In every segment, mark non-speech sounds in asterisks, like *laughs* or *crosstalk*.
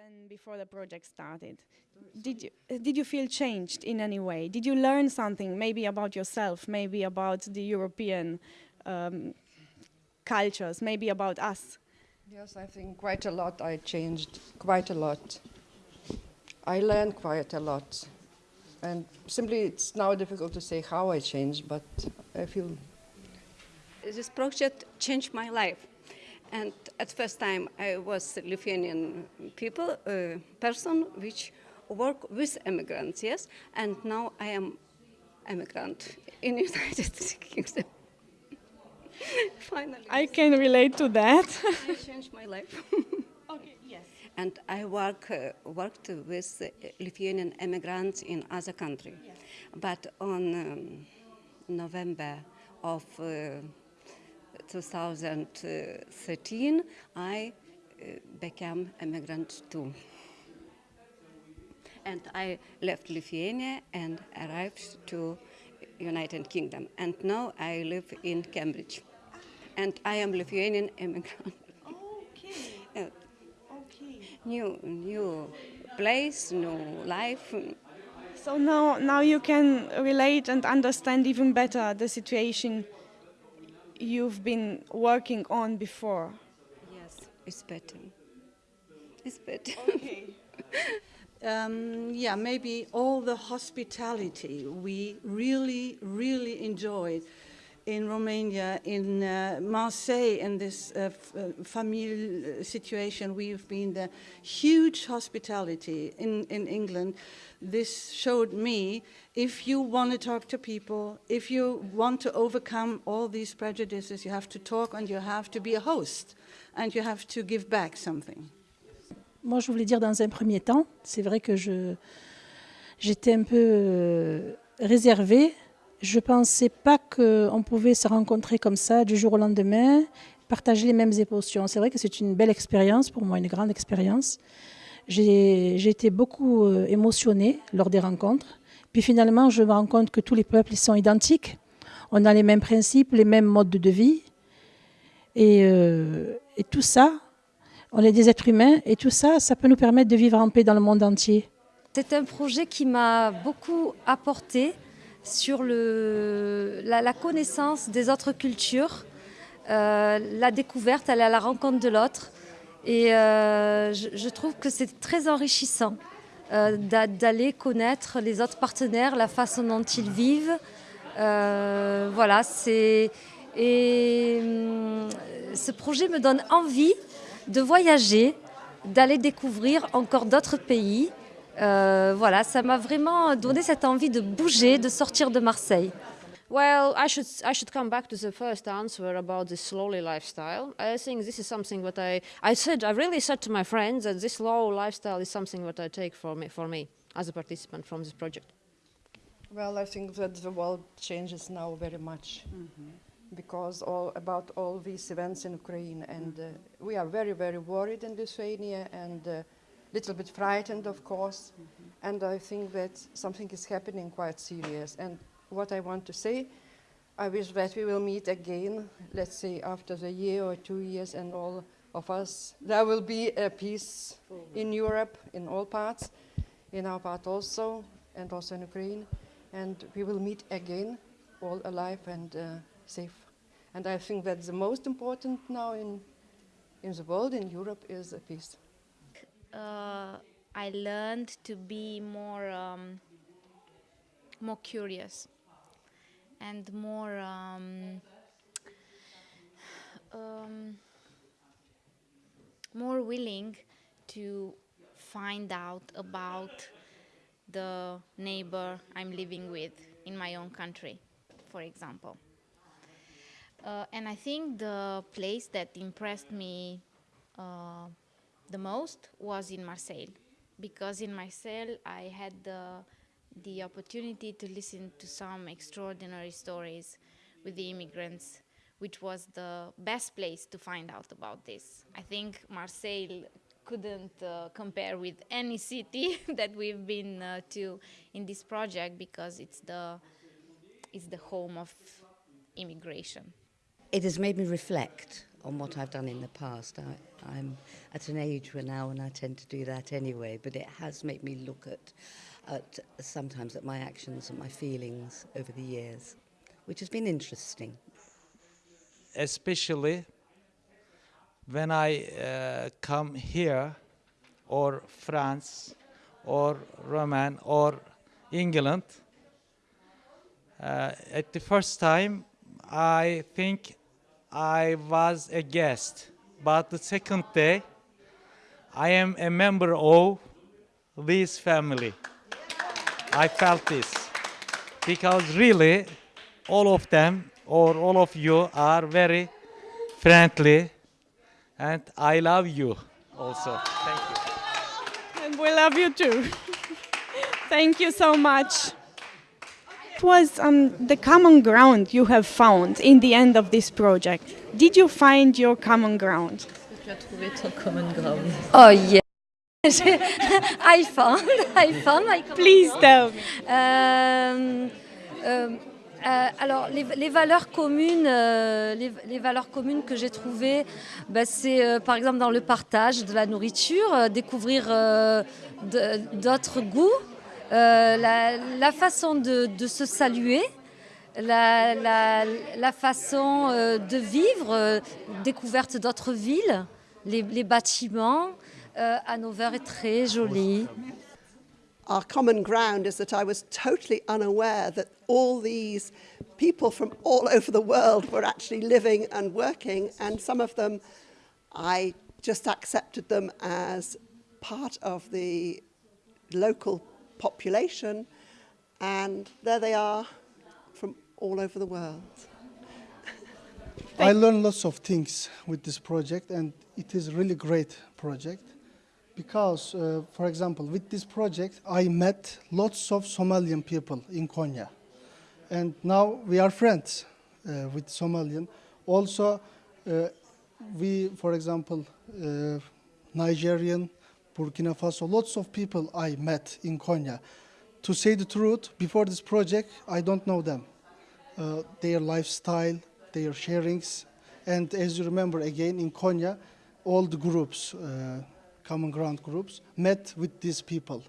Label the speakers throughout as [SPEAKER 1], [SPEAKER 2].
[SPEAKER 1] then before the project started, did you uh, did you feel changed in any way? Did you learn something, maybe about yourself, maybe about the European um, cultures, maybe about us?
[SPEAKER 2] Yes, I think quite a lot. I changed quite a lot. I learned quite a lot, and simply it's now difficult to say how I changed, but I feel
[SPEAKER 3] This project changed my life. And at first time I was Lithuanian people, uh, person which work with immigrants, yes, and now I am immigrant in *laughs* United Kingdom. *laughs* Finally,
[SPEAKER 1] I can relate to that.
[SPEAKER 3] it changed my life. *laughs*
[SPEAKER 1] okay, yes.
[SPEAKER 3] and I work uh, worked with uh, Lithuanian immigrants in other country, but on um, November of uh, 2013, I uh, became immigrant too. And I left Lithuania and arrived to United Kingdom. And now I live in Cambridge. And I am Lithuanian immigrant.
[SPEAKER 1] Okay.
[SPEAKER 3] Uh, *laughs*
[SPEAKER 1] Okay.
[SPEAKER 3] new, new place, new life.
[SPEAKER 1] So now, now you can relate and understand even better the situation you've been working on before.
[SPEAKER 3] Yes, it's better. It's better. *laughs*
[SPEAKER 4] Um, yeah, maybe all the hospitality we really, really enjoyed in Romania, in uh, Marseille, in this uh, uh, family situation. We've been the huge hospitality in, in England. This showed me if you want to talk to people, if you want to overcome all these prejudices, you have to talk and you have to be a host and you have to give back something.
[SPEAKER 5] Moi, je voulais dire dans un premier temps, c'est vrai que j'étais un peu euh, réservée. Je pensais pas qu'on pouvait se rencontrer comme ça du jour au lendemain, partager les mêmes émotions. C'est vrai que c'est une belle expérience pour moi, une grande expérience. J'ai été beaucoup euh, émotionnée lors des rencontres. Puis finalement, je me rends compte que tous les peuples sont identiques. On a les mêmes principes, les mêmes modes de vie. Et, euh, et tout ça, on est des êtres humains et tout ça, ça peut nous permettre de vivre en paix dans le monde entier.
[SPEAKER 6] C'est un projet qui m'a beaucoup apporté sur la, connaissance des autres cultures, euh, la découverte, aller à la rencontre de l'autre. Et euh, je, trouve que c'est très enrichissant euh, d'a- d'aller connaître les autres partenaires, la façon dont ils vivent. Voilà, c'est. Et hum, ce projet me donne envie de voyager, d'aller découvrir encore d'autres pays. Euh, voilà, ça m'a vraiment donné cette envie de bouger, de sortir de Marseille.
[SPEAKER 7] Well, I should I should come back to the first answer about the slowly lifestyle. I think this is something that I I said I really said to my friends that this slow lifestyle is something that I take for me for me as a participant from this project.
[SPEAKER 2] Well, I think that the world changes now very much because all about all these events in Ukraine, and uh, we are very, very worried in Lithuania and a little bit frightened, of course. And I think that something is happening quite serious. And what I want to say, I wish that we will meet again, let's say after the year or two years, and all of us, there will be a peace in Europe, in all parts, in our part also, and also in Ukraine. And we will meet again, all alive and uh, safe. And I think that the most important now in, in the world, in Europe, is a peace.
[SPEAKER 8] Uh, I learned to be more um, more curious and more um, um, more willing to find out about the neighbor I'm living with in my own country, for example. Uh, and I think the place that impressed me uh, the most was in Marseille, because in Marseille I had the the opportunity to listen to some extraordinary stories with the immigrants, which was the best place to find out about this. I think Marseille couldn't uh, compare with any city *laughs* that we've been uh, to in this project because it's the it's the home of immigration.
[SPEAKER 9] It has made me reflect on what I've done in the past. I, I'm at an age where now and I tend to do that anyway, but it has made me look at, at sometimes at my actions and my feelings over the years, which has been interesting.
[SPEAKER 10] especially when I uh, come here or France or Roman or England. Uh, at the first time, I think I was a guest, but the second day, I am a member of this family. I felt this because really, all of them or all of you are very friendly, and I love you also. Thank you.
[SPEAKER 1] And we love you too. *laughs* Thank you so much. What was um, the common ground you have found in the end of this project? Did you find your common ground?
[SPEAKER 6] Oh yeah. *laughs* I found, I found my
[SPEAKER 1] Please tell me.
[SPEAKER 6] Euh, euh, euh, alors, les, les valeurs communes, euh, les, les valeurs communes que j'ai trouvées, bah, c'est euh, par exemple dans le partage de la nourriture, euh, découvrir d'autres goûts, euh, la, la façon de, de se saluer, la, la- la façon euh, de vivre, euh, découverte d'autres villes, les, les bâtiments. Euh, Hanover est très joli.
[SPEAKER 11] our common ground is that I was totally unaware that all these people from all over the world were actually living and working, and some of them I just accepted them as part of the local population, and there they are from all over the world. *laughs*
[SPEAKER 12] I learned lots of things with this project, and it is a really great project because, uh, for example, with this project, I met lots of Somalian people in Konya, and now we are friends uh, with Somalian. Also, uh, we, for example, uh, Nigerian, Burkina Faso, lots of people I met in Konya. To say the truth, before this project, I don't know them uh, their lifestyle, their sharings. And as you remember again in Konya, all the groups, uh, common ground groups, met with these people,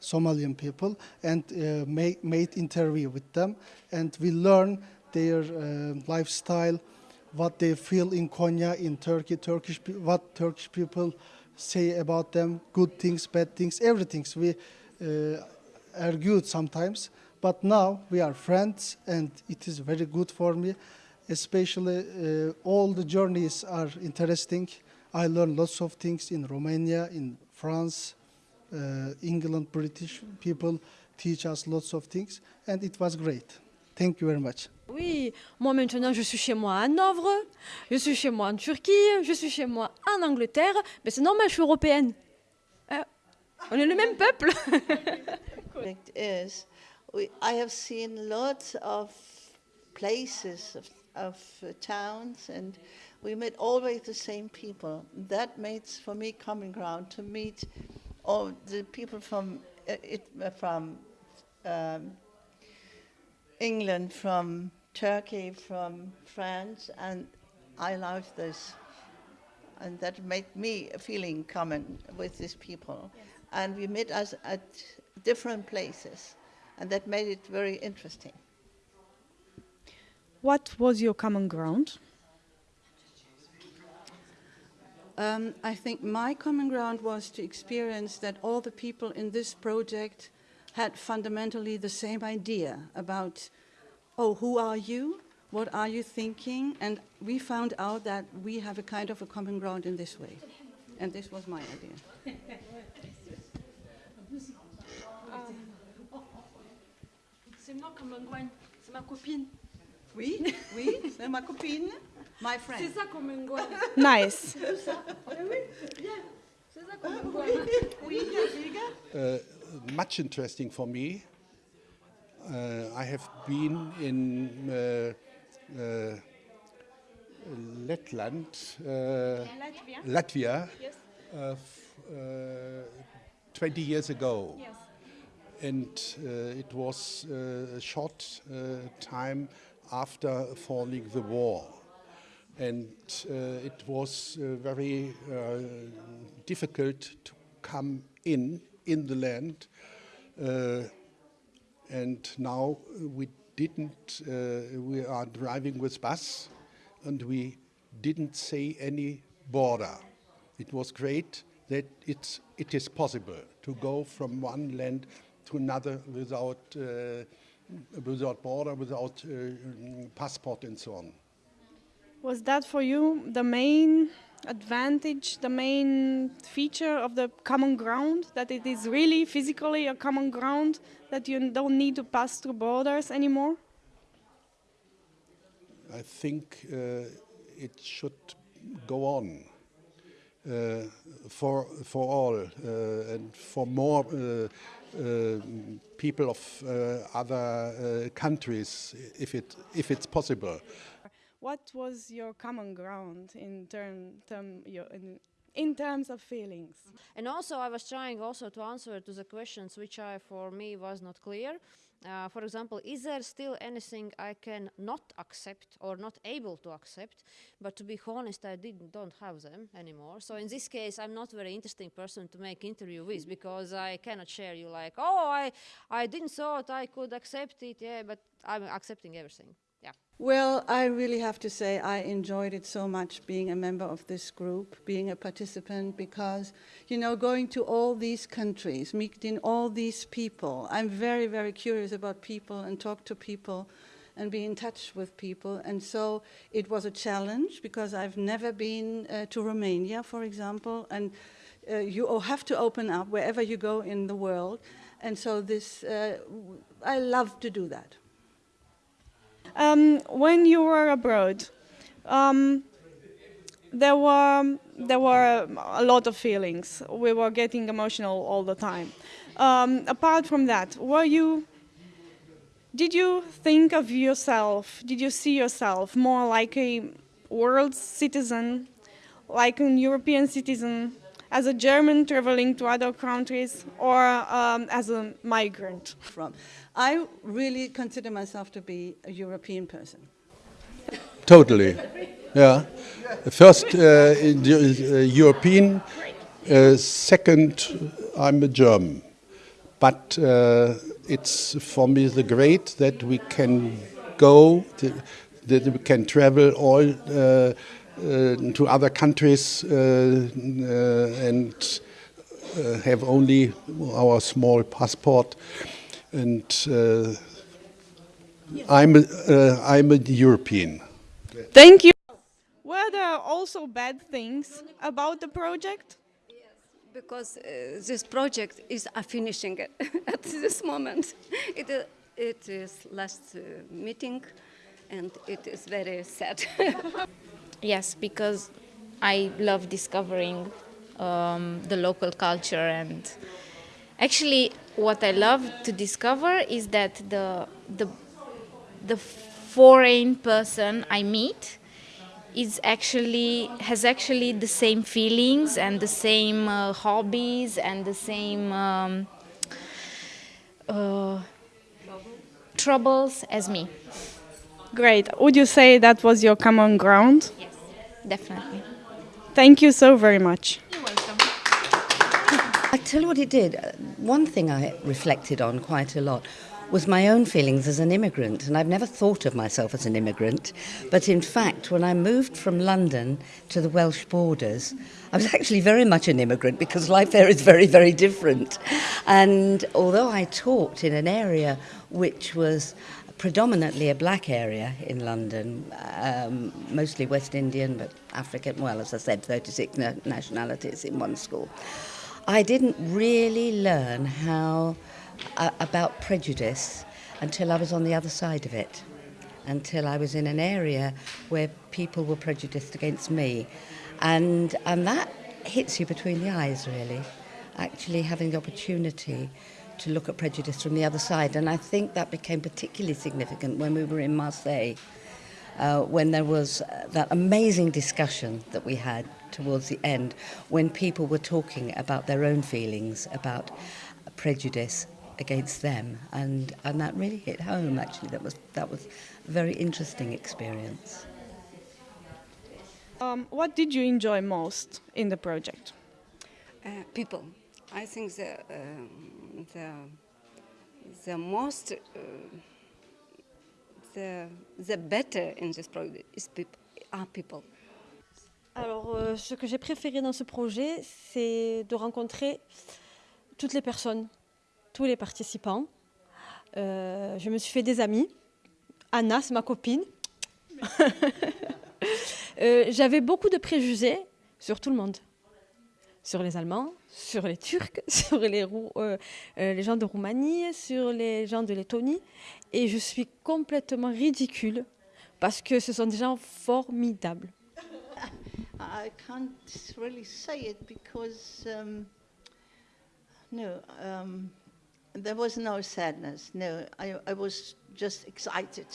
[SPEAKER 12] Somalian people, and uh, made, made interview with them. And we learn their uh, lifestyle, what they feel in Konya, in Turkey, Turkish, what Turkish people say about them, good things, bad things, everything. We uh, argued sometimes, but now we are friends, and it is very good for me. Especially, uh, all the journeys are interesting. I learn lots of things in Romania, in France, uh, England, British people teach us lots of things, and it was great. Thank you very much.
[SPEAKER 13] Oui, moi maintenant je suis chez moi à Hanovre, je suis chez moi en Turquie, je suis chez moi en Angleterre, mais c'est normal, je suis européenne. Euh, on est le même peuple.
[SPEAKER 14] Is we, I have seen lots of places of, of towns and we met always the same people. That makes for me common ground to meet all the people from uh, it, uh, from um, England, from Turkey, from France, and I love this. And that made me a feeling common with these people. And we met us at different places, and that made it very interesting.
[SPEAKER 1] What was your common ground?
[SPEAKER 4] Um, I think my common ground was to experience that all the people in this project had fundamentally the same idea about, oh, who are you? What are you thinking? And we found out that we have a kind of a common ground in this way. And this was my idea.
[SPEAKER 13] C'est moi comme un c'est ma copine.
[SPEAKER 4] Oui, oui, c'est ma copine, my friend.
[SPEAKER 13] C'est ça comme un.
[SPEAKER 1] Nice.
[SPEAKER 13] C'est ça. Oui. C'est ça comme un groin.
[SPEAKER 4] Oui,
[SPEAKER 15] uh, much interesting for me. Uh, I have been in uh, uh, Letland, uh,
[SPEAKER 1] Latvia?
[SPEAKER 15] Latvia,
[SPEAKER 1] Yes.
[SPEAKER 15] uh, uh, 20 years ago.
[SPEAKER 1] Yes.
[SPEAKER 15] And uh, it was uh, a short uh, time after falling the war. and uh, it was uh, very uh, difficult to come in in the land uh, and now we didn't uh, we are driving with bus and we didn't see any border. It was great that it's it is possible to go from one land to another without uh, without border without passport and so on.
[SPEAKER 1] Was that for you the main advantage, the main feature of the common ground, that it is really physically a common ground, that you don't need to pass through borders anymore?
[SPEAKER 15] I think uh, it should go on uh, for, for all uh, and for more uh, uh, people of uh, other countries if, it, if it's possible.
[SPEAKER 1] What was your common ground in term, term your, in, in terms of feelings.
[SPEAKER 7] And also I was trying also to answer to the questions which I for me was not clear. Uh, for example, is there still anything I can not accept or not able to accept? But to be honest, I didn't, don't have them anymore. So in this case, I'm not very interesting person to make interview with *laughs* because I cannot share you like, oh, I, I didn't thought I could accept it, yeah, but I'm accepting everything.
[SPEAKER 4] Well, I really have to say I enjoyed it so much being a member of this group, being a participant, because, you know, going to all these countries, meeting all these people, I'm very, very curious about people and talk to people and be in touch with people. And so it was a challenge because I've never been uh, to Romania, for example, and uh, you have to open up wherever you go in the world. And so this, uh, I love to do that.
[SPEAKER 1] Um, when you were abroad, um, there were there were a lot of feelings. We were getting emotional all the time. Um, apart from that, were you? Did you think of yourself? Did you see yourself more like a world citizen, like an European citizen, as a German traveling to other countries, or um, as a migrant?
[SPEAKER 4] From. I really consider myself to be a European person.
[SPEAKER 15] Totally. Yeah. First, uh, uh, European. Uh, second, I'm a German. But uh, it's for me the great that we can go, to, that we can travel all uh, uh, to other countries and have only our small passport and uh, I'm, a, uh, I'm a European.
[SPEAKER 1] Thank you. Were there also bad things about the project?
[SPEAKER 3] Because uh, this project is a finishing *laughs* at this moment. It, uh, it is last uh, meeting and it is very sad. *laughs*
[SPEAKER 8] yes, because I love discovering um, the local culture and Actually, what I love to discover is that the the the foreign person I meet is actually has actually the same feelings and the same uh, hobbies and the same um, uh, troubles as me.
[SPEAKER 1] Great. Would you say that was your common ground?
[SPEAKER 8] Yes, definitely.
[SPEAKER 1] Thank you so very much. You're welcome. *laughs*
[SPEAKER 9] I tell you what it did. Uh, one thing I reflected on quite a lot was my own feelings as an immigrant. And I've never thought of myself as an immigrant. But in fact, when I moved from London to the Welsh borders, I was *laughs* actually very much an immigrant because life there is very, very different. And although I talked in an area which was predominantly a black area in London, um, mostly West Indian, but African, well, as I said, 36 nationalities in one school. I didn't really learn how uh, about prejudice until I was on the other side of it, until I was in an area where people were prejudiced against me, and and that hits you between the eyes really. Actually, having the opportunity to look at prejudice from the other side, and I think that became particularly significant when we were in Marseille. Uh, when there was uh, that amazing discussion that we had towards the end when people were talking about their own feelings about prejudice against them and and that really hit home actually that was that was a very interesting experience
[SPEAKER 1] Um, what did you enjoy most in the project?
[SPEAKER 3] Uh, people. I think the um, the the most uh, the the better in this project is people are people.
[SPEAKER 13] Alors, euh, ce que j'ai préféré dans ce projet, c'est de rencontrer toutes les personnes, tous les participants. Euh, je me suis fait des amis. Anna, c'est ma copine. *laughs* Euh, J'avais beaucoup de préjugés sur tout le monde. Sur les Allemands, sur les Turcs, *laughs* sur les, Rou- euh, euh, les gens de Roumanie, sur les gens de Lettonie. Et je suis complètement ridicule parce que ce sont des gens formidables. *laughs*
[SPEAKER 14] I can't really say it because um, no, um, there was no sadness. No, I, I was just excited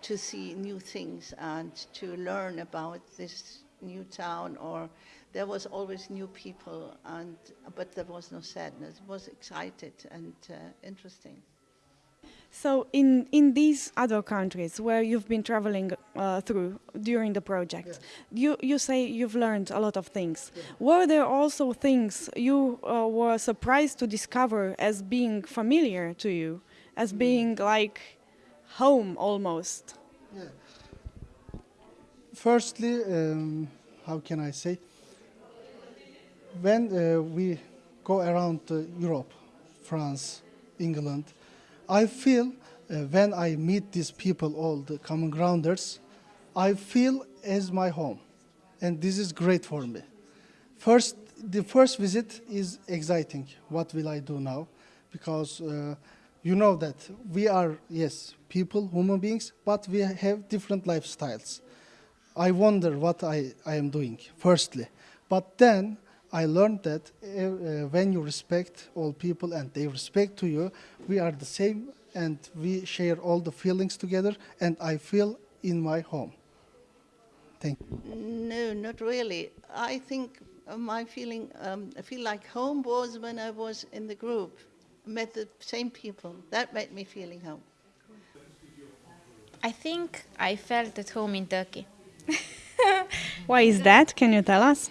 [SPEAKER 14] to see new things and to learn about this new town. Or there was always new people, and but there was no sadness. It was excited and uh, interesting.
[SPEAKER 1] So, in, in these other countries where you've been traveling uh, through during the project, you, you say you've learned a lot of things. Were there also things you uh, were surprised to discover as being familiar to you, as being like home almost?
[SPEAKER 12] Firstly, um, how can I say? When uh, we go around uh, Europe, France, England, I feel uh, when I meet these people, all the common grounders, I feel as my home, and this is great for me. First, the first visit is exciting. What will I do now? Because uh, you know that we are yes people, human beings, but we have different lifestyles. I wonder what I, I am doing, firstly. But then I learned that uh, uh, when you respect all people and they respect to you, we are the same and we share all the feelings together and I feel in my home. Thank you.
[SPEAKER 14] No, not really. I think uh, my feeling, um, I feel like home was when I was in the group, met the same people. That made me feeling home.
[SPEAKER 8] I think I felt at home in Turkey. *laughs*
[SPEAKER 1] Why is that? Can you tell us?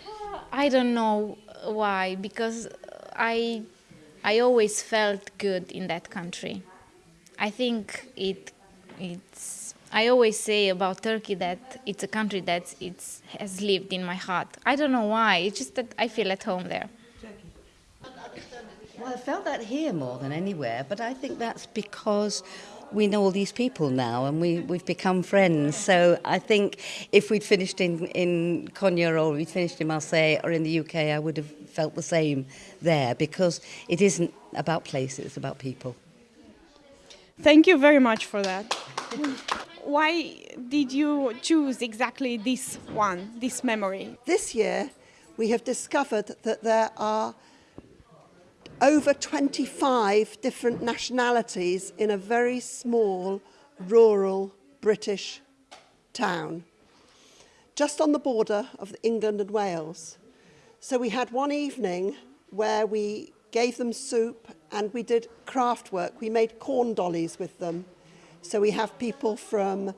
[SPEAKER 8] I don't know why, because I, I always felt good in that country. I think it, it's. I always say about Turkey that it's a country that it's has lived in my heart. I don't know why. It's just that I feel at home there.
[SPEAKER 9] Well, I felt that here more than anywhere, but I think that's because we know all these people now and we, we've become friends. So I think if we'd finished in, in Konya or we'd finished in Marseille or in the UK, I would have felt the same there because it isn't about places, it's about people.
[SPEAKER 1] Thank you very much for that. Why did you choose exactly this one, this memory?
[SPEAKER 11] This year, we have discovered that there are over 25 different nationalities in a very small rural British town, just on the border of England and Wales. So we had one evening where we gave them soup and we did craft work. We made corn dollies with them. So we have people from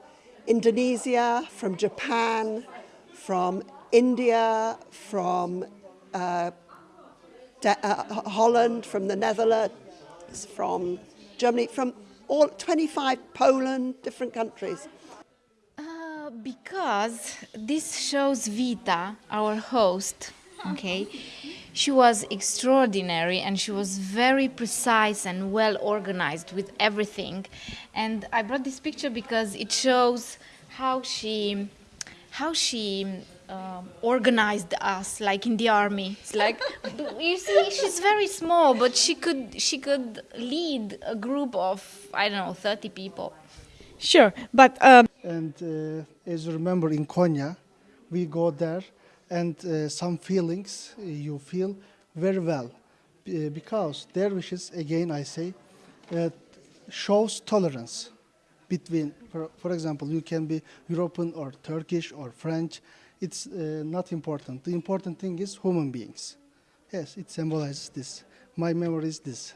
[SPEAKER 11] Indonesia, from Japan, from India, from uh, uh, Holland, from the Netherlands, from Germany, from all 25 Poland, different countries.
[SPEAKER 8] Uh, because this shows Vita, our host, okay? She was extraordinary and she was very precise and well organized with everything. And I brought this picture because it shows how she how she um, organized us like in the army it's like *laughs* you see she's very small but she could she could lead a group of i don't know 30 people
[SPEAKER 1] Sure, but um,
[SPEAKER 12] And uh, as you remember in Konya, we go there and uh, some feelings uh, you feel very well uh, because dervishes, again I say, uh, shows tolerance between, for, for example, you can be European or Turkish or French. It's uh, not important. The important thing is human beings. Yes, it symbolizes this. My memory is this.